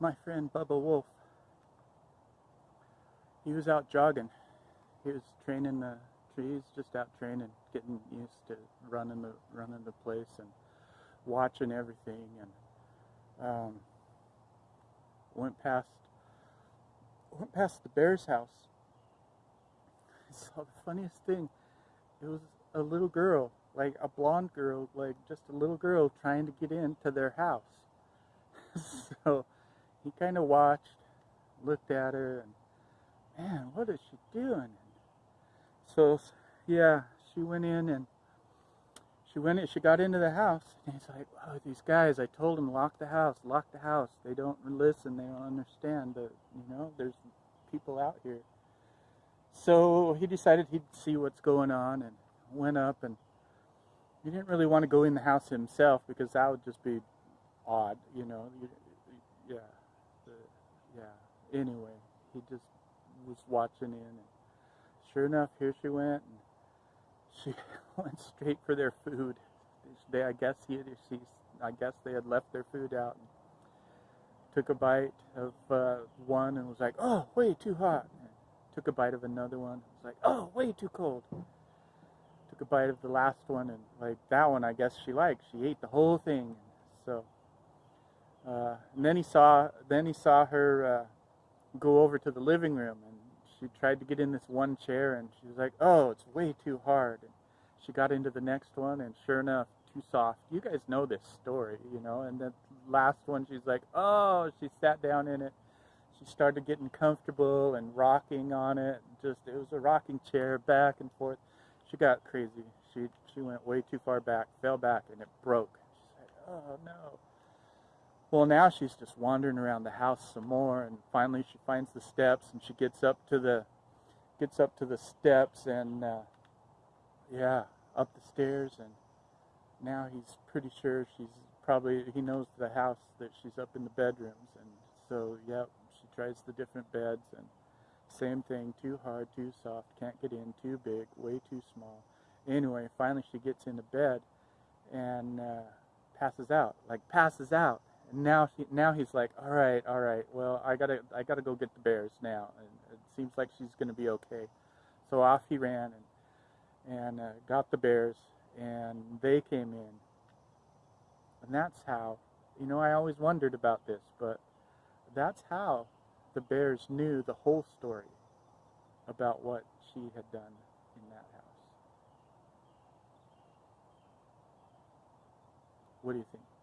my friend Bubba Wolf. He was out jogging. He was training the trees, just out training, getting used to running the running the place and watching everything. And um, went past went past the bear's house. I saw the funniest thing. It was a little girl, like a blonde girl, like just a little girl trying to get into their house. so he kind of watched, looked at her, and man, what is she doing? And so yeah, she went in and she went in, she got into the house and he's like, oh, these guys, I told them lock the house, lock the house. They don't listen, they don't understand that, you know, there's people out here. So he decided he'd see what's going on and went up and he didn't really want to go in the house himself because that would just be odd, you know. Yeah, the, yeah. Anyway, he just was watching in, and sure enough, here she went, and she went straight for their food. They, I guess he, she, I guess they had left their food out. And took a bite of uh, one and was like, "Oh, way too hot." And took a bite of another one. Was like, "Oh, way too cold." Took a bite of the last one and like that one, I guess she liked. She ate the whole thing. So, uh, and then he saw, then he saw her uh, go over to the living room and she tried to get in this one chair and she was like, "Oh, it's way too hard." And she got into the next one and sure enough, too soft. You guys know this story, you know. And the last one, she's like, "Oh," she sat down in it. She started getting comfortable and rocking on it. Just it was a rocking chair, back and forth. She got crazy. She she went way too far back, fell back, and it broke. She said, "Oh no." Well, now she's just wandering around the house some more, and finally she finds the steps, and she gets up to the gets up to the steps, and uh, yeah, up the stairs, and now he's pretty sure she's probably he knows the house that she's up in the bedrooms, and so yeah, she tries the different beds, and same thing, too hard, too soft, can't get in, too big, way too small. Anyway, finally she gets into bed, and uh, passes out, like passes out now he, now he's like, all right, all right. Well, I gotta I gotta go get the bears now, and it seems like she's gonna be okay. So off he ran and and uh, got the bears, and they came in. And that's how, you know, I always wondered about this, but that's how the bears knew the whole story about what she had done in that house. What do you think?